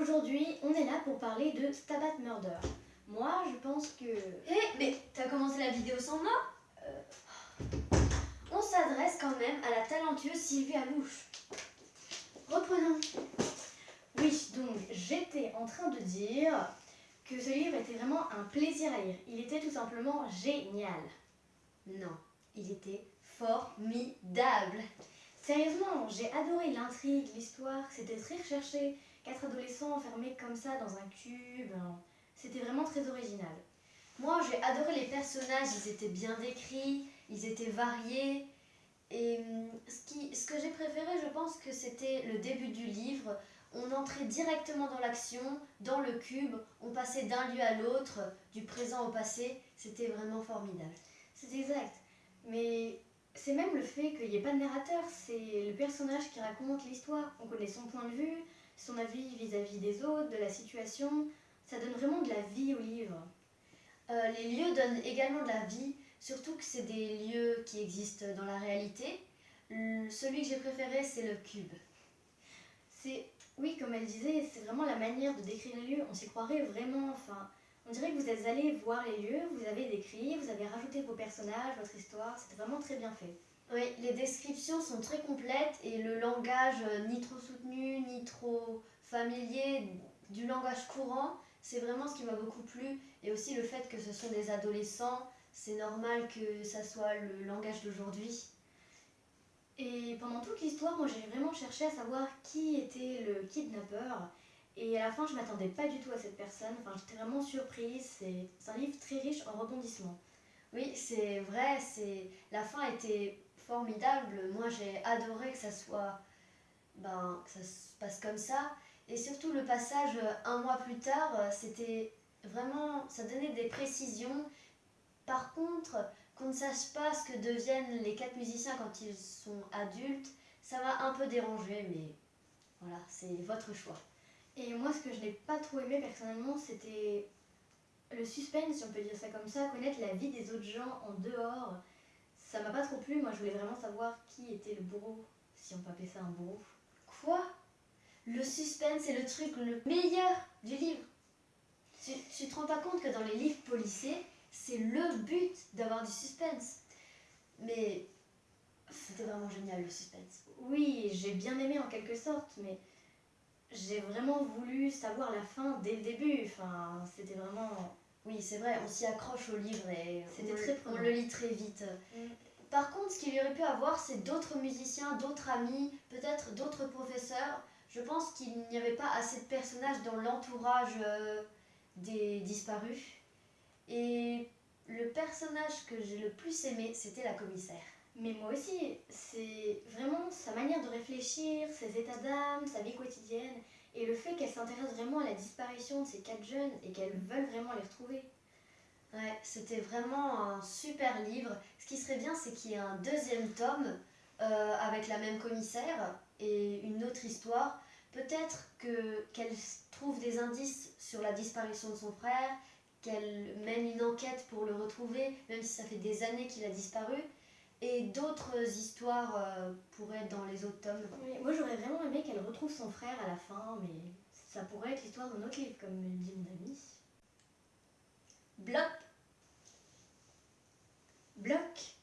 Aujourd'hui, on est là pour parler de Stabat Murder. Moi, je pense que... Hé, mais t'as commencé la vidéo sans moi? Euh, On s'adresse quand même à la talentueuse Sylvie Alouche. Reprenons. Oui, donc j'étais en train de dire que ce livre était vraiment un plaisir à lire. Il était tout simplement génial. Non, il était formidable. Sérieusement, j'ai adoré l'intrigue, l'histoire, c'était très recherché. Quatre adolescents enfermés comme ça dans un cube, hein. c'était vraiment très original. Moi, j'ai adoré les personnages, ils étaient bien décrits, ils étaient variés. Et hum, ce, qui, ce que j'ai préféré, je pense que c'était le début du livre. On entrait directement dans l'action, dans le cube, on passait d'un lieu à l'autre, du présent au passé. C'était vraiment formidable. C'est exact. Mais c'est même le fait qu'il n'y ait pas de narrateur, c'est le personnage qui raconte l'histoire. On connaît son point de vue, son avis vis-à-vis des autres, de la situation. Ça donne vraiment de la vie au livre. Euh, les lieux donnent également de la vie, surtout que c'est des lieux qui existent dans la réalité. Celui que j'ai préféré, c'est le cube. C'est, oui, comme elle disait, c'est vraiment la manière de décrire les lieux. On s'y croirait vraiment. Enfin, on dirait que vous êtes allé voir les lieux, vous avez décrit, vous avez rajouté vos personnages, votre histoire. C'était vraiment très bien fait. Oui, les descriptions sont très complètes et le langage euh, ni trop soutenu, ni trop familier, du langage courant, c'est vraiment ce qui m'a beaucoup plu. Et aussi le fait que ce sont des adolescents, c'est normal que ça soit le langage d'aujourd'hui. Et pendant toute l'histoire, moi j'ai vraiment cherché à savoir qui était le kidnappeur. Et à la fin, je m'attendais pas du tout à cette personne. Enfin, j'étais vraiment surprise. C'est c'est un livre très riche en rebondissements. Oui, c'est vrai, c'est la fin était formidable. Moi, j'ai adoré que ça soit ben que ça se passe comme ça et surtout le passage euh, un mois plus tard, euh, c'était vraiment ça donnait des précisions. Par contre, qu'on ne sache pas ce que deviennent les quatre musiciens quand ils sont adultes, ça m'a un peu dérangé mais voilà, c'est votre choix. Et moi, ce que je n'ai pas trop aimé personnellement, c'était le suspense, si on peut dire ça comme ça, connaître la vie des autres gens en dehors. Ça m'a pas trop plu. Moi, je voulais vraiment savoir qui était le bourreau, si on peut appeler ça un bourreau. Quoi? Le suspense est le truc le meilleur du livre. Tu, tu te rends pas compte que dans les livres policiers, c'est le but d'avoir du suspense. Mais c'était vraiment génial le suspense. Oui, j'ai bien aimé en quelque sorte, mais j'ai vraiment voulu savoir la fin dès le début. Enfin, c'était vraiment. Oui, c'est vrai, on s'y accroche au livre et on, très on prenant. le lit très vite. Par contre, ce qu'il y aurait pu avoir, c'est d'autres musiciens, d'autres amis, peut-être d'autres professeurs. Je pense qu'il n'y avait pas assez de personnages dans l'entourage euh, des disparus. Et le personnage que j'ai le plus aimé, c'était la commissaire. Mais moi aussi, c'est vraiment réfléchir, ses états d'âme, sa vie quotidienne, et le fait qu'elle s'intéresse vraiment à la disparition de ces quatre jeunes et qu'elle veulent vraiment les retrouver. Ouais, c'était vraiment un super livre. Ce qui serait bien, c'est qu'il y ait un deuxième tome euh, avec la même commissaire et une autre histoire. Peut-être que qu'elle trouve des indices sur la disparition de son frère, qu'elle mène une enquête pour le retrouver, même si ça fait des années qu'il a disparu. Et d'autres histoires euh, pourraient dans les autres tomes. Moi j'aurais vraiment aimé qu'elle retrouve son frère à la fin, mais ça pourrait être l'histoire d'un autre livre, comme me dit mon ami. Bloc Bloc